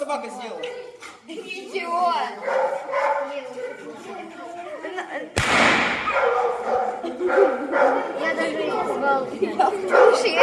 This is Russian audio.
собака сделал. Ничего. Я даже не звал. Слушай, я